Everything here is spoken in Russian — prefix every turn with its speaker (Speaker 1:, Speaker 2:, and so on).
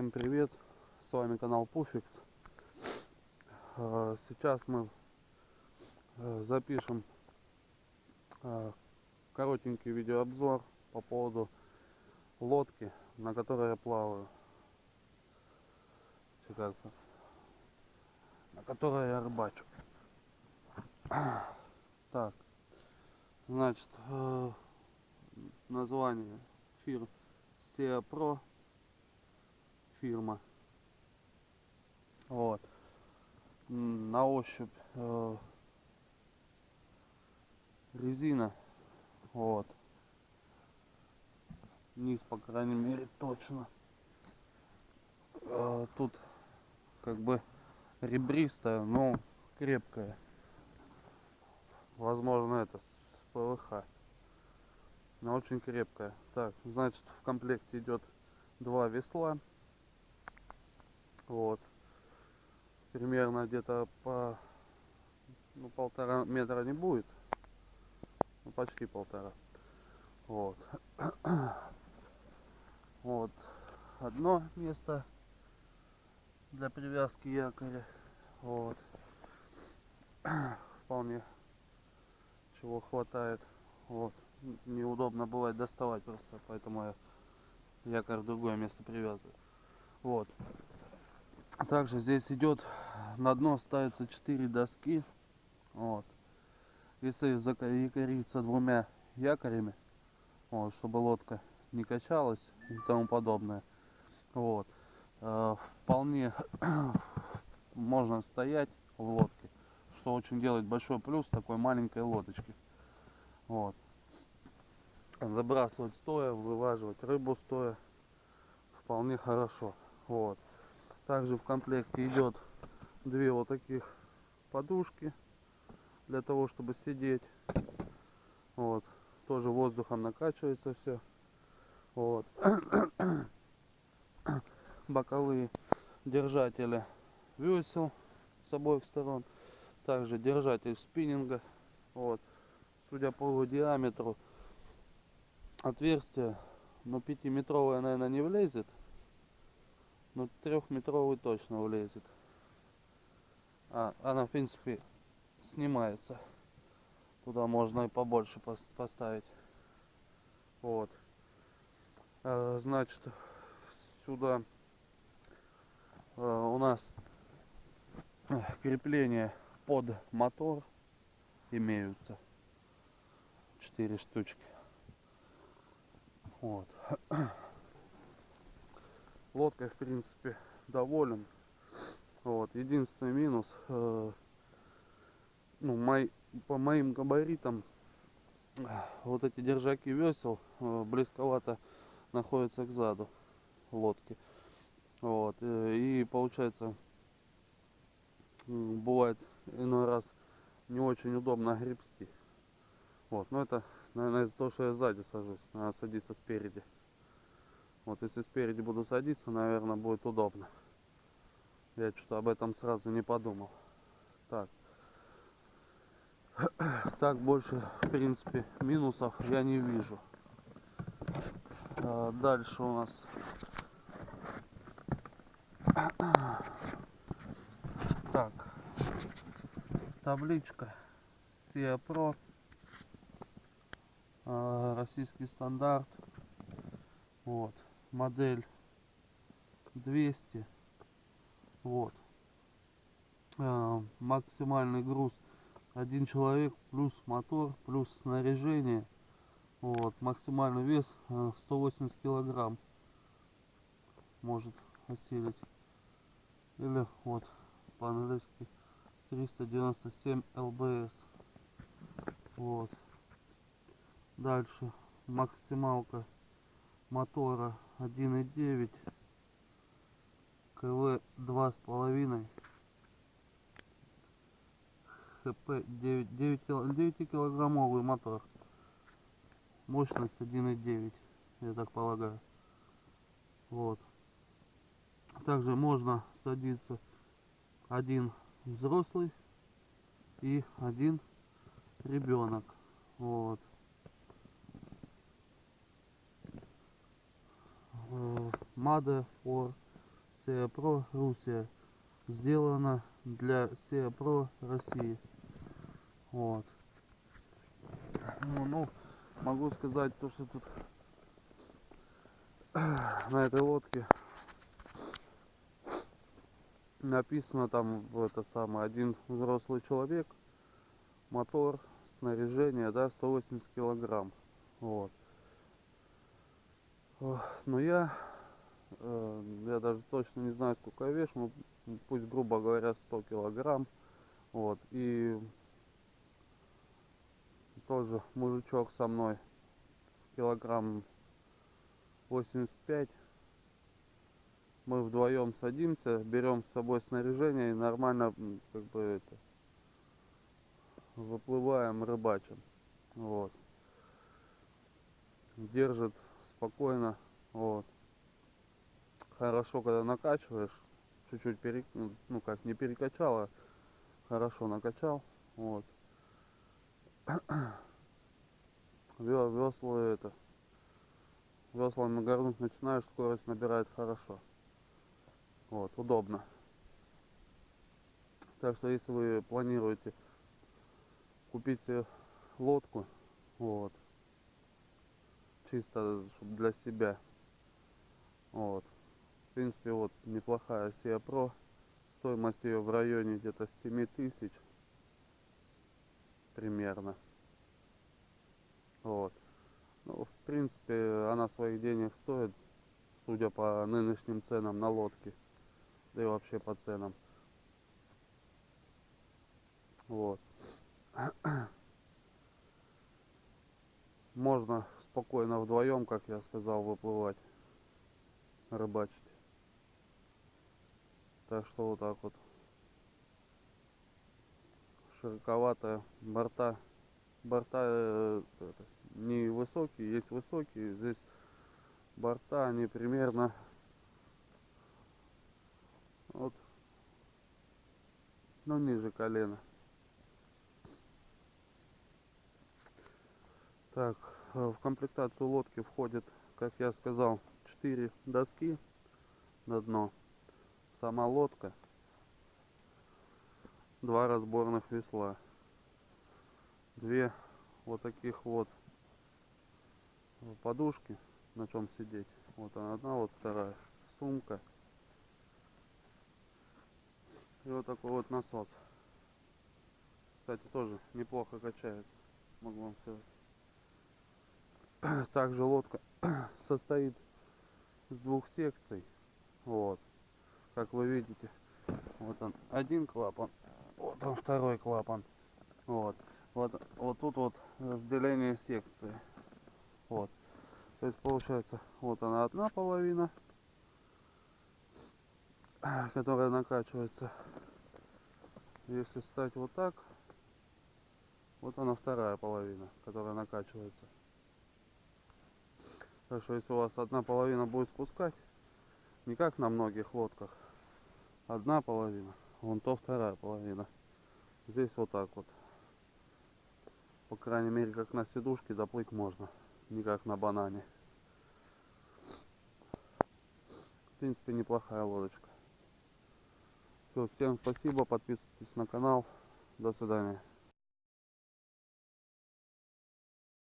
Speaker 1: Всем привет! С вами канал Пуфикс. Э, Сейчас мы э, запишем э, коротенький видеообзор по поводу лодки, на которой я плаваю. На которой я рыбачу. Так, значит, название фирмы SEA Pro фирма. Вот. На ощупь э, резина. Вот. Низ, по крайней мере, точно. Э, Тут как бы ребристая, но крепкая. Возможно, это с ПВХ. Но очень крепкая. Так, значит, в комплекте идет два весла. Вот. Примерно где-то по ну, полтора метра не будет. Ну, почти полтора. Вот. Вот. Одно место для привязки якоря. Вот. Вполне чего хватает. Вот. Неудобно бывает доставать просто, поэтому я якорь в другое место привязываю. Вот. Также здесь идет на дно ставится 4 доски. Вот. Если закориться двумя якорями, вот, чтобы лодка не качалась и тому подобное. Вот. Э, вполне можно стоять в лодке, что очень делает большой плюс такой маленькой лодочки. Вот. Забрасывать стоя, вылаживать рыбу стоя вполне хорошо. Вот. Также в комплекте идет две вот таких подушки для того, чтобы сидеть. Вот. Тоже воздухом накачивается все. Вот. Боковые держатели весел с обоих сторон. Также держатель спиннинга. Вот. Судя по его диаметру, отверстие, ну, пятиметровое, наверное, не влезет. Ну, трехметровый точно влезет. А, она, в принципе, снимается. Туда можно и побольше пос- поставить. Вот. Э, Значит, сюда э, у нас крепления под мотор имеются. Четыре штучки. Вот. Лодкой, в принципе, доволен. Вот. Единственный минус, э, ну, мой, по моим габаритам, вот эти держаки весел э, близковато находятся к заду лодки. Вот. э, И получается, бывает иной раз не очень удобно гребсти. Вот. Но это, наверное, из-за того, что я сзади сажусь. Надо садиться спереди. Вот если спереди буду садиться, наверное, будет удобно. Я что-то об этом сразу не подумал. Так. Так больше, в принципе, минусов я не вижу. А, Дальше у нас так табличка Pro а, российский стандарт вот модель 200 вот. А, максимальный груз один человек плюс мотор плюс снаряжение. Вот. Максимальный вес э, 180 килограмм может осилить. Или вот по-английски 397 лбс вот. Дальше. Максималка мотора 1.9 КВ 2,5 ХП 9, 9, кил- 9 килограммовый мотор. Мощность 1.9 я так полагаю. Вот. Также можно садиться один взрослый и один ребенок. Вот Э, Made for Pro Russia. Сделано для Pro России. Вот. Ну, ну, могу сказать то, что тут на этой лодке написано там это самое один взрослый человек мотор снаряжение да 180 килограмм вот но я я даже точно не знаю сколько я вешу ну, пусть грубо говоря 100 килограмм вот и тоже мужичок со мной килограмм 85 мы вдвоем садимся, берем с собой снаряжение и нормально как бы это выплываем, рыбачим. Вот. Держит спокойно. Вот. Хорошо, когда накачиваешь, чуть-чуть перек... ну как не перекачал, а хорошо накачал. Вот. Весло это. Веслами горнуть начинаешь, скорость набирает хорошо. Вот, удобно. Так что если вы планируете купить лодку, вот, чисто для себя, вот, в принципе, вот неплохая Сия Pro, стоимость ее в районе где-то 7 тысяч примерно. Вот. Ну, в принципе, она своих денег стоит, судя по нынешним ценам на лодки да и вообще по ценам. Вот. Можно спокойно вдвоем, как я сказал, выплывать, рыбачить. Так что вот так вот. Широковатая борта. Борта э, это, не высокие, есть высокие. Здесь борта, они примерно вот ну ниже колена так в комплектацию лодки входит как я сказал 4 доски на дно сама лодка два разборных весла две вот таких вот подушки на чем сидеть вот она одна вот вторая сумка и вот такой вот насос. Кстати, тоже неплохо качает. Могу вам сказать. Также лодка состоит из двух секций. Вот. Как вы видите, вот он один клапан, вот он второй клапан. Вот. Вот, вот тут вот разделение секции. Вот. То есть получается, вот она одна половина, которая накачивается. Если стать вот так, вот она вторая половина, которая накачивается. Так что если у вас одна половина будет спускать, не как на многих лодках, одна половина, вон то вторая половина. Здесь вот так вот. По крайней мере, как на сидушке доплыть можно, не как на банане. В принципе, неплохая лодочка. Все, всем спасибо, подписывайтесь на канал. До свидания.